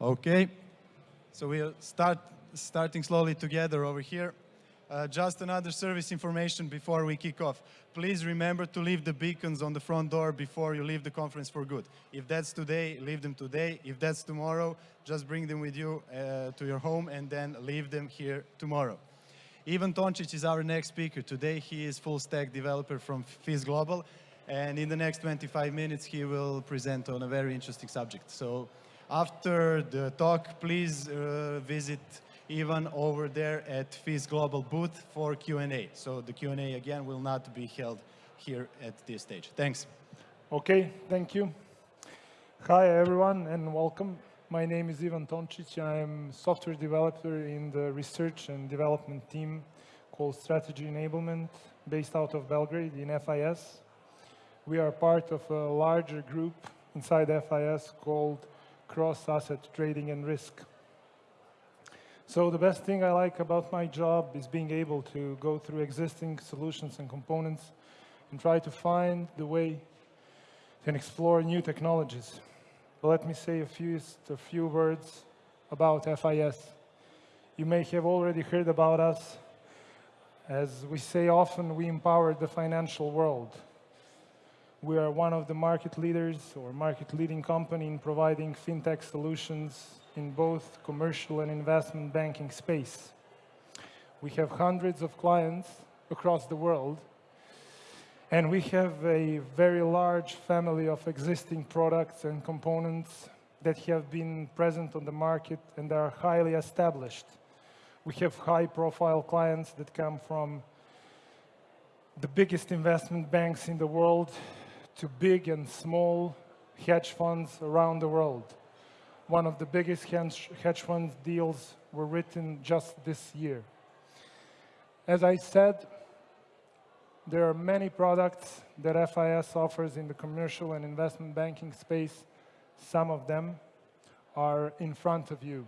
Okay, so we'll start starting slowly together over here. Uh, just another service information before we kick off. Please remember to leave the beacons on the front door before you leave the conference for good. If that's today, leave them today. If that's tomorrow, just bring them with you uh, to your home and then leave them here tomorrow. Ivan Toncic is our next speaker. Today he is full stack developer from FIS Global and in the next 25 minutes he will present on a very interesting subject. So after the talk, please uh, visit Ivan over there at FIS Global booth for Q&A. So the Q&A again will not be held here at this stage. Thanks. Okay, thank you. Hi everyone and welcome. My name is Ivan Toncic. I'm software developer in the research and development team called Strategy Enablement based out of Belgrade in FIS. We are part of a larger group inside FIS called Cross Asset Trading and Risk. So the best thing I like about my job is being able to go through existing solutions and components and try to find the way and explore new technologies. But let me say a few, a few words about FIS. You may have already heard about us. As we say often, we empower the financial world. We are one of the market leaders or market leading company in providing fintech solutions in both commercial and investment banking space. We have hundreds of clients across the world, and we have a very large family of existing products and components that have been present on the market and are highly established. We have high-profile clients that come from the biggest investment banks in the world to big and small hedge funds around the world one of the biggest hedge fund deals were written just this year. As I said, there are many products that FIS offers in the commercial and investment banking space. Some of them are in front of you.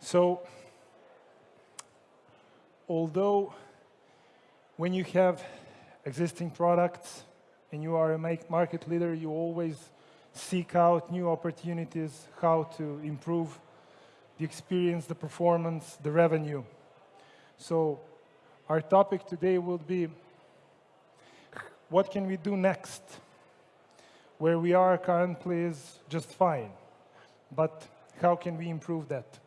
So, although when you have existing products and you are a market leader, you always seek out new opportunities, how to improve the experience, the performance, the revenue. So our topic today will be what can we do next? Where we are currently is just fine, but how can we improve that?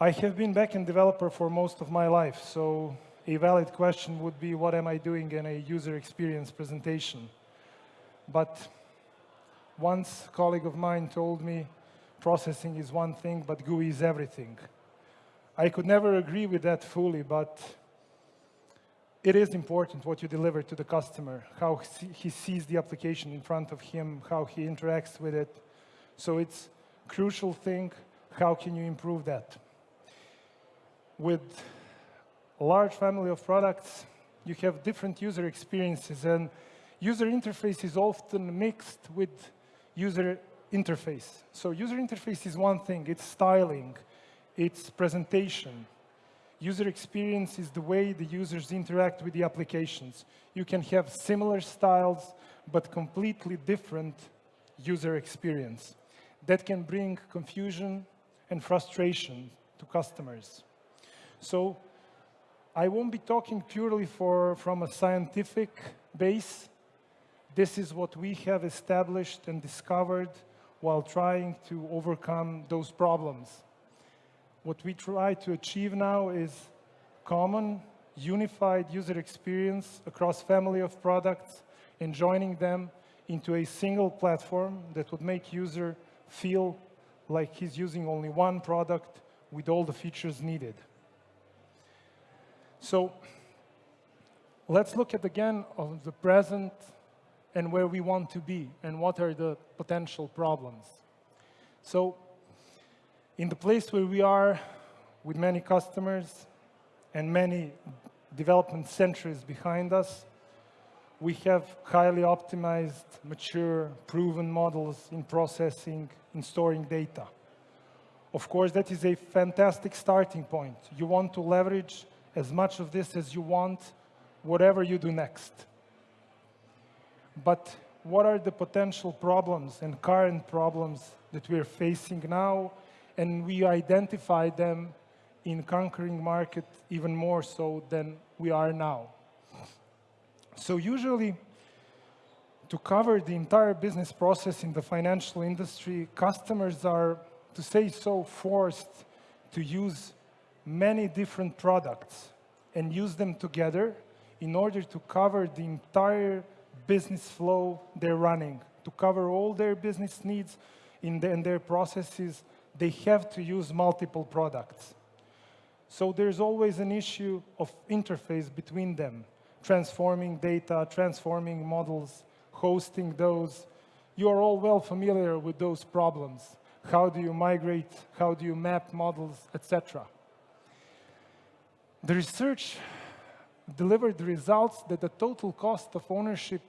I have been backend developer for most of my life, so a valid question would be what am I doing in a user experience presentation? But once a colleague of mine told me processing is one thing, but GUI is everything. I could never agree with that fully, but it is important what you deliver to the customer, how he sees the application in front of him, how he interacts with it. So it's crucial thing, how can you improve that? With large family of products, you have different user experiences and user interface is often mixed with user interface. So user interface is one thing, it's styling, it's presentation. User experience is the way the users interact with the applications. You can have similar styles, but completely different user experience. That can bring confusion and frustration to customers. So I won't be talking purely for, from a scientific base. This is what we have established and discovered while trying to overcome those problems. What we try to achieve now is common, unified user experience across family of products and joining them into a single platform that would make user feel like he's using only one product with all the features needed. So let's look at again of the present and where we want to be and what are the potential problems. So in the place where we are with many customers and many development centuries behind us, we have highly optimized, mature, proven models in processing, in storing data. Of course, that is a fantastic starting point. You want to leverage as much of this as you want, whatever you do next. But what are the potential problems and current problems that we're facing now, and we identify them in conquering market even more so than we are now. So usually, to cover the entire business process in the financial industry, customers are, to say so, forced to use many different products and use them together in order to cover the entire business flow they're running. To cover all their business needs in, the, in their processes, they have to use multiple products. So there's always an issue of interface between them, transforming data, transforming models, hosting those. You are all well familiar with those problems. How do you migrate? How do you map models, etc. The research delivered results that the total cost of ownership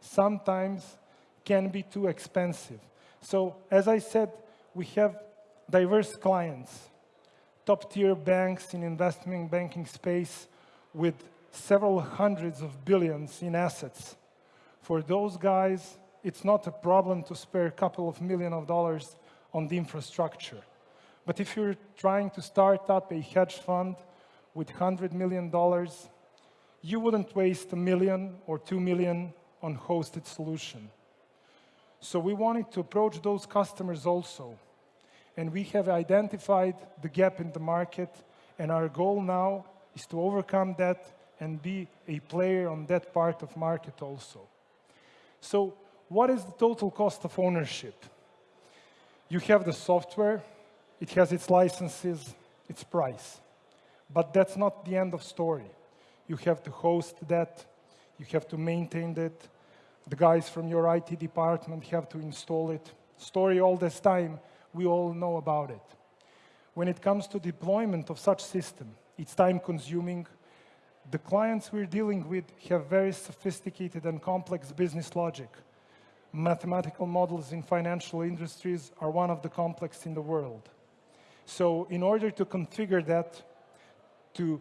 sometimes can be too expensive. So as I said, we have diverse clients, top-tier banks in investment banking space with several hundreds of billions in assets. For those guys, it's not a problem to spare a couple of million of dollars on the infrastructure. But if you're trying to start up a hedge fund with $100 million, you wouldn't waste a million or two million on hosted solution. So we wanted to approach those customers also. And we have identified the gap in the market, and our goal now is to overcome that and be a player on that part of market also. So what is the total cost of ownership? You have the software, it has its licenses, its price. But that's not the end of story. You have to host that, you have to maintain that, the guys from your IT department have to install it. Story all this time, we all know about it. When it comes to deployment of such system, it's time consuming, the clients we're dealing with have very sophisticated and complex business logic. Mathematical models in financial industries are one of the complex in the world. So in order to configure that, to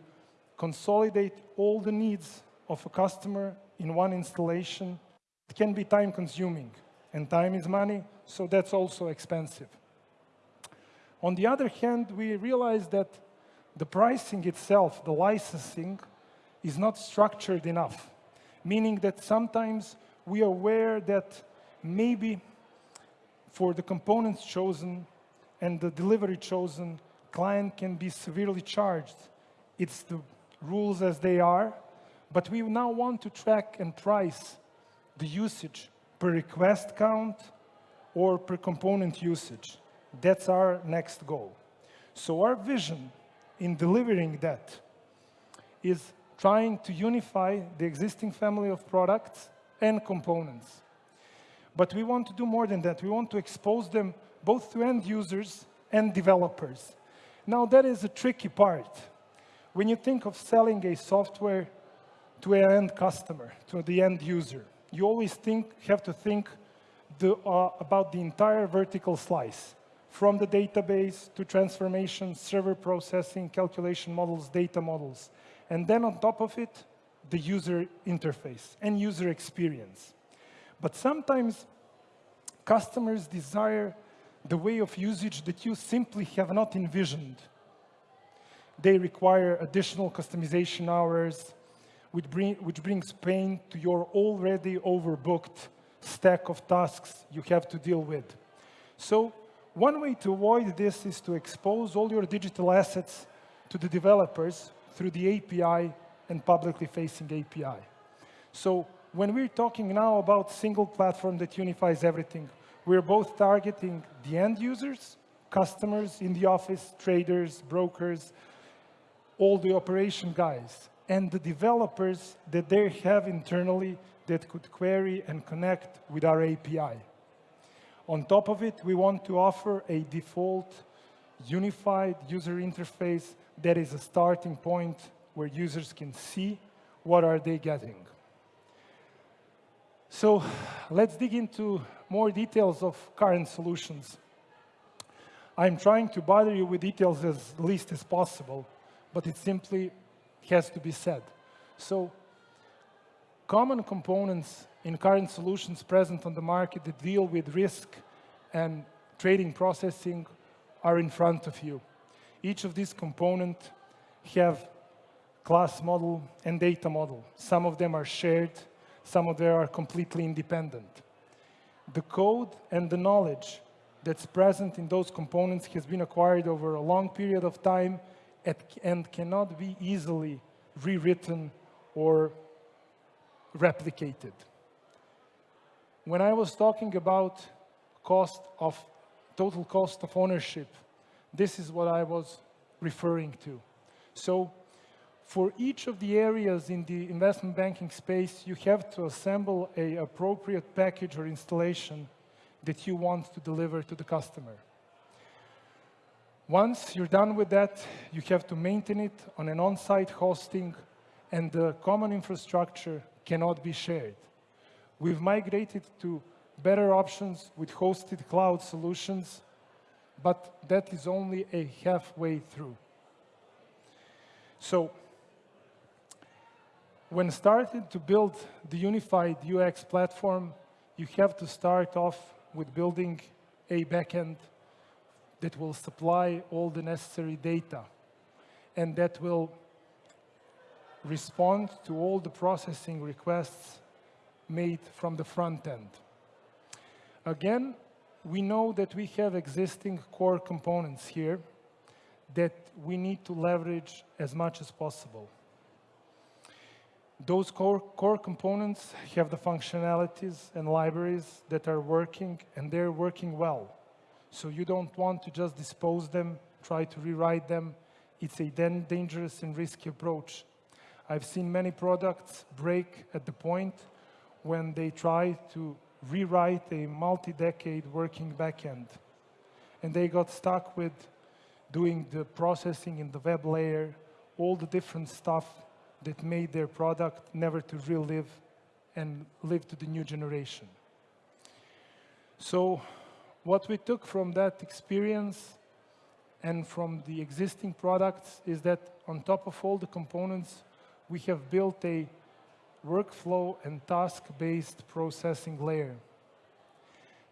consolidate all the needs of a customer in one installation, it can be time consuming. And time is money, so that's also expensive. On the other hand, we realize that the pricing itself, the licensing, is not structured enough, meaning that sometimes we are aware that maybe for the components chosen and the delivery chosen, client can be severely charged. It's the rules as they are, but we now want to track and price the usage per request count or per component usage. That's our next goal. So our vision in delivering that is trying to unify the existing family of products and components. But we want to do more than that. We want to expose them both to end users and developers. Now, that is a tricky part. When you think of selling a software to an end customer, to the end user, you always think, have to think the, uh, about the entire vertical slice, from the database to transformation, server processing, calculation models, data models. And then on top of it, the user interface and user experience. But sometimes customers desire the way of usage that you simply have not envisioned. They require additional customization hours, which, bring, which brings pain to your already overbooked stack of tasks you have to deal with. So one way to avoid this is to expose all your digital assets to the developers through the API and publicly facing API. So when we're talking now about single platform that unifies everything, we're both targeting the end users, customers in the office, traders, brokers, all the operation guys, and the developers that they have internally that could query and connect with our API. On top of it, we want to offer a default unified user interface that is a starting point where users can see what are they getting. So let's dig into more details of current solutions. I'm trying to bother you with details as least as possible, but it simply has to be said. So common components in current solutions present on the market that deal with risk and trading processing are in front of you. Each of these components have class model and data model. Some of them are shared, some of them are completely independent. The code and the knowledge that's present in those components has been acquired over a long period of time and cannot be easily rewritten or replicated. When I was talking about cost of total cost of ownership, this is what I was referring to. So for each of the areas in the investment banking space, you have to assemble a appropriate package or installation that you want to deliver to the customer. Once you're done with that, you have to maintain it on an on-site hosting and the common infrastructure cannot be shared. We've migrated to better options with hosted cloud solutions, but that is only a halfway through. So when started to build the unified UX platform, you have to start off with building a backend that will supply all the necessary data and that will respond to all the processing requests made from the front end. Again, we know that we have existing core components here that we need to leverage as much as possible. Those core, core components have the functionalities and libraries that are working, and they're working well. So you don't want to just dispose them, try to rewrite them. It's a then dangerous and risky approach. I've seen many products break at the point when they try to rewrite a multi-decade working backend. And they got stuck with doing the processing in the web layer, all the different stuff that made their product never to relive and live to the new generation. So what we took from that experience and from the existing products is that on top of all the components, we have built a workflow and task-based processing layer.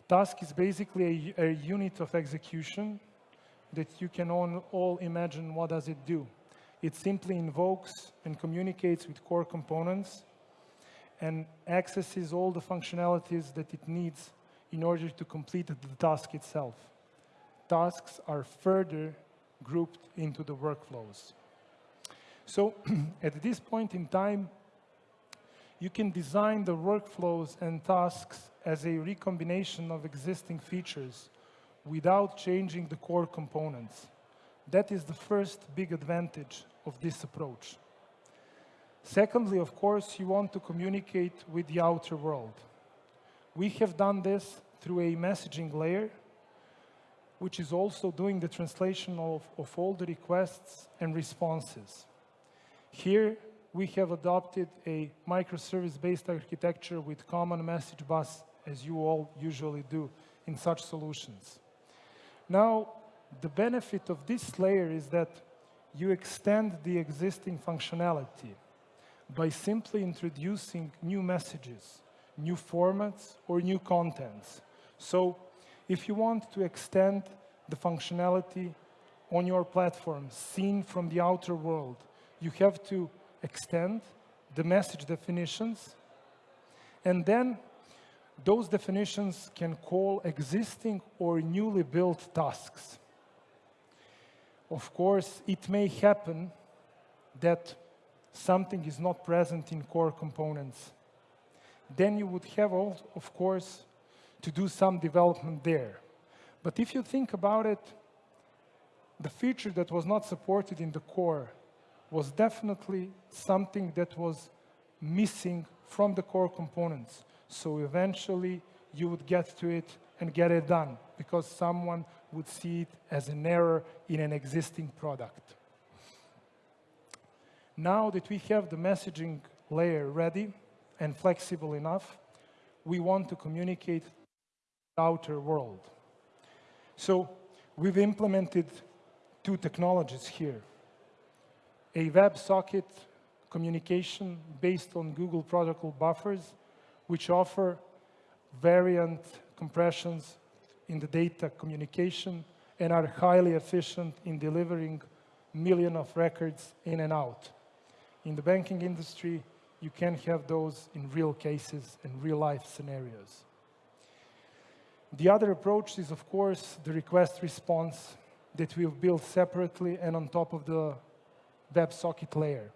Task is basically a, a, unit of execution that you can all, all imagine what does it do. It simply invokes and communicates with core components and accesses all the functionalities that it needs in order to complete the task itself. Tasks are further grouped into the workflows. So at this point in time, you can design the workflows and tasks as a recombination of existing features without changing the core components. That is the first big advantage of this approach. Secondly, of course, you want to communicate with the outer world. We have done this through a messaging layer, which is also doing the translation of, of all the requests and responses. Here, we have adopted a microservice-based architecture with common message bus, as you all usually do in such solutions. Now, the benefit of this layer is that you extend the existing functionality by simply introducing new messages, new formats, or new contents. So if you want to extend the functionality on your platform seen from the outer world, you have to extend the message definitions, and then those definitions can call existing or newly built tasks of course, it may happen that something is not present in core components. Then you would have, of course, to do some development there. But if you think about it, the feature that was not supported in the core was definitely something that was missing from the core components. So eventually, you would get to it and get it done because someone would see it as an error in an existing product. Now that we have the messaging layer ready and flexible enough, we want to communicate outer world. So we've implemented two technologies here. A WebSocket communication based on Google protocol buffers, which offer varint compressions in the data communication and are highly efficient in delivering million of records in and out. In the banking industry, you can have those in real cases and real life scenarios. The other approach is, of course, the request response that we've built separately and on top of the WebSocket layer.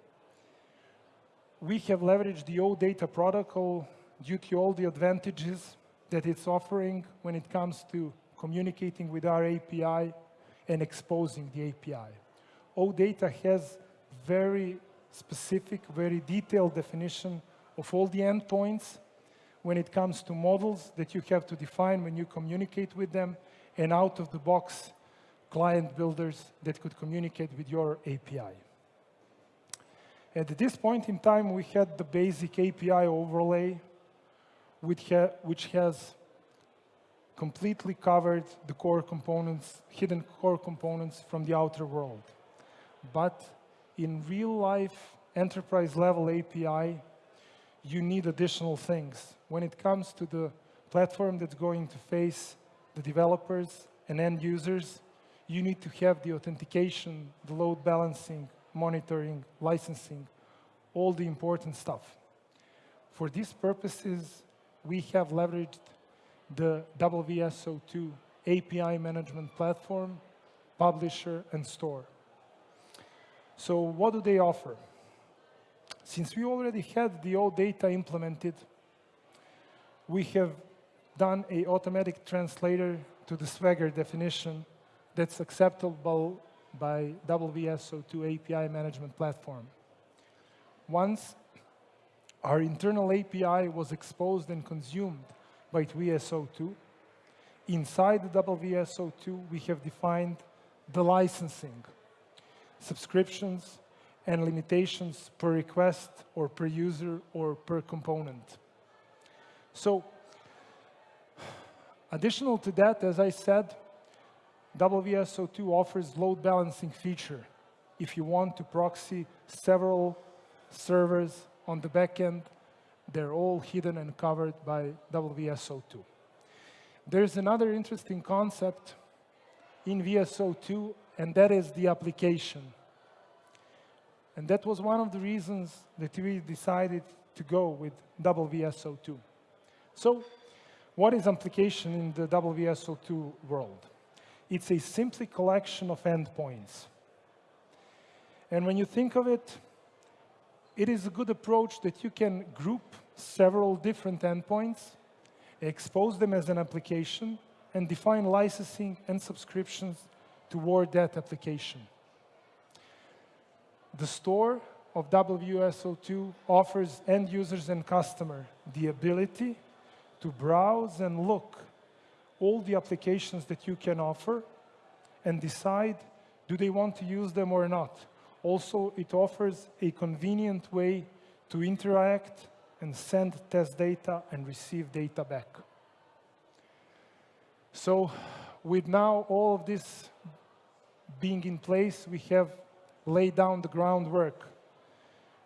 We have leveraged the OData protocol due to all the advantages that it's offering when it comes to communicating with our API and exposing the API. OData has very specific, very detailed definition of all the endpoints when it comes to models that you have to define when you communicate with them and out of the box client builders that could communicate with your API. At this point in time, we had the basic API overlay, which, ha which has completely covered the core components, hidden core components from the outer world. But in real life enterprise level API, you need additional things. When it comes to the platform that's going to face the developers and end users, you need to have the authentication, the load balancing, monitoring, licensing, all the important stuff. For these purposes, we have leveraged the WSO2 API management platform, publisher, and store. So what do they offer? Since we already had the OData implemented, we have done a automatic translator to the Swagger definition that's acceptable by WSO2 API management platform. Once our internal API was exposed and consumed by WSO2, inside the WSO2, we have defined the licensing, subscriptions, and limitations per request or per user or per component. So, additional to that, as I said, WSO2 offers load balancing feature if you want to proxy several servers on the backend. They're all hidden and covered by WSO2. There's another interesting concept in WSO2, and that is the application. And that was one of the reasons that we decided to go with WSO2. So what is application in the WSO2 world? It's a simply collection of endpoints. And when you think of it, it is a good approach that you can group several different endpoints, expose them as an application, and define licensing and subscriptions toward that application. The store of WSO2 offers end users and customer the ability to browse and look all the applications that you can offer and decide do they want to use them or not. Also, it offers a convenient way to interact and send test data and receive data back. So with now all of this being in place, we have laid down the groundwork.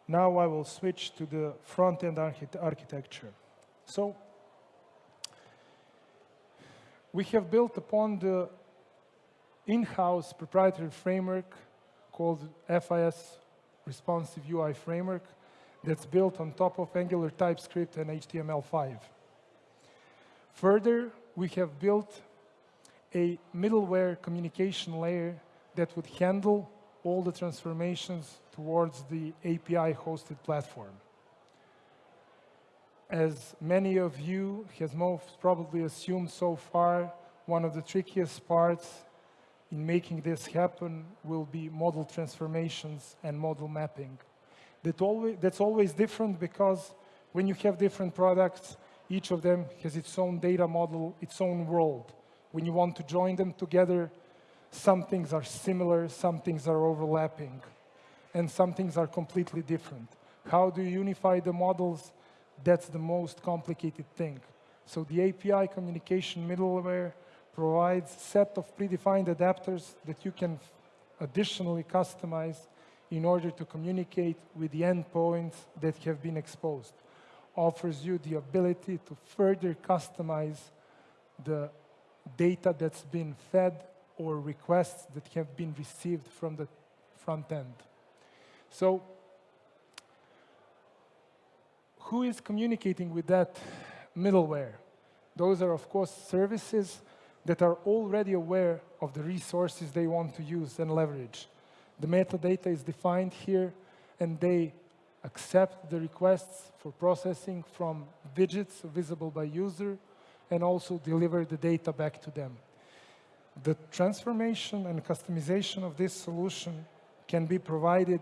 Now I will switch to the front-end architecture. So we have built upon the in-house proprietary framework called FIS Responsive UI Framework that's built on top of Angular TypeScript and HTML5. Further, we have built a middleware communication layer that would handle all the transformations towards the API-hosted platform. As many of you has most probably assumed so far, one of the trickiest parts in making this happen will be model transformations and model mapping. That always, that's always different because when you have different products, each of them has its own data model, its own world. When you want to join them together, some things are similar, some things are overlapping, and some things are completely different. How do you unify the models? That's the most complicated thing. So the API communication middleware provides set of predefined adapters that you can additionally customize in order to communicate with the endpoints that have been exposed. offers you the ability to further customize the data that's been fed or requests that have been received from the front end. So who is communicating with that middleware? Those are, of course, services that are already aware of the resources they want to use and leverage. The metadata is defined here, and they accept the requests for processing from widgets visible by user, and also deliver the data back to them. The transformation and customization of this solution can be provided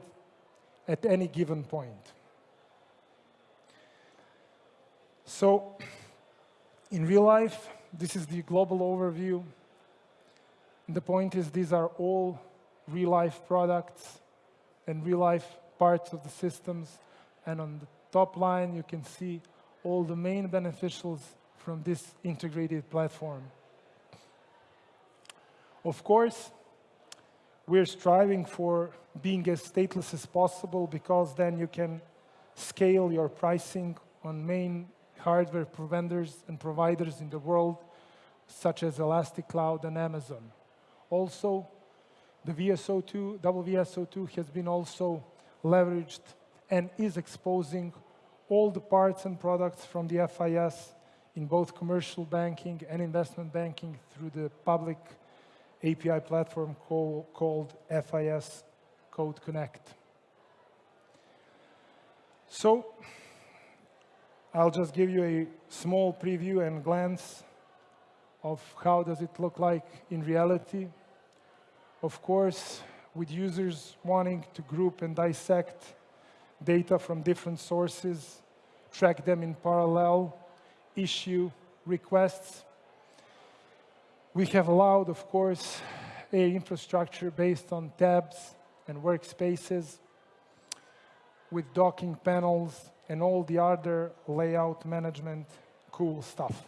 at any given point. So, in real life, this is the global overview. The point is these are all real-life products and real-life parts of the systems. And on the top line, you can see all the main beneficials from this integrated platform. Of course, we're striving for being as stateless as possible because then you can scale your pricing on main hardware vendors and providers in the world, such as Elastic Cloud and Amazon. Also, the WSO2, WVSO2 has been also leveraged and is exposing all the parts and products from the FIS in both commercial banking and investment banking through the public API platform call, called FIS Code Connect. So I'll just give you a small preview and glance of how does it look like in reality. Of course, with users wanting to group and dissect data from different sources, track them in parallel, issue requests. We have allowed, of course, a infrastructure based on tabs and workspaces with docking panels and all the other layout management cool stuff.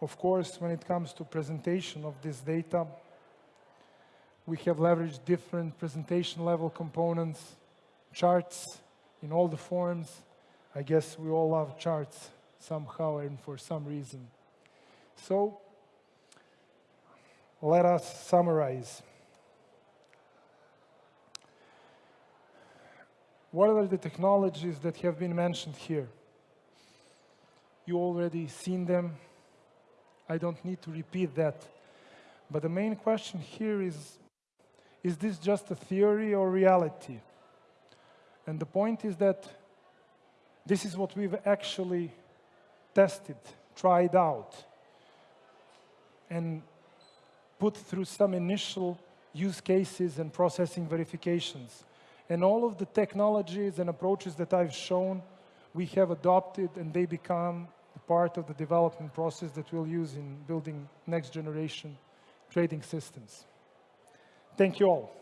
Of course, when it comes to presentation of this data, we have leveraged different presentation level components, charts in all the forms. I guess we all love charts somehow and for some reason. So let us summarize. What are the technologies that have been mentioned here? You already seen them. I don't need to repeat that. But the main question here is, is this just a theory or reality? And the point is that this is what we've actually tested, tried out, and put through some initial use cases and processing verifications. And all of the technologies and approaches that I've shown, we have adopted and they become part of the development process that we'll use in building next generation trading systems. Thank you all.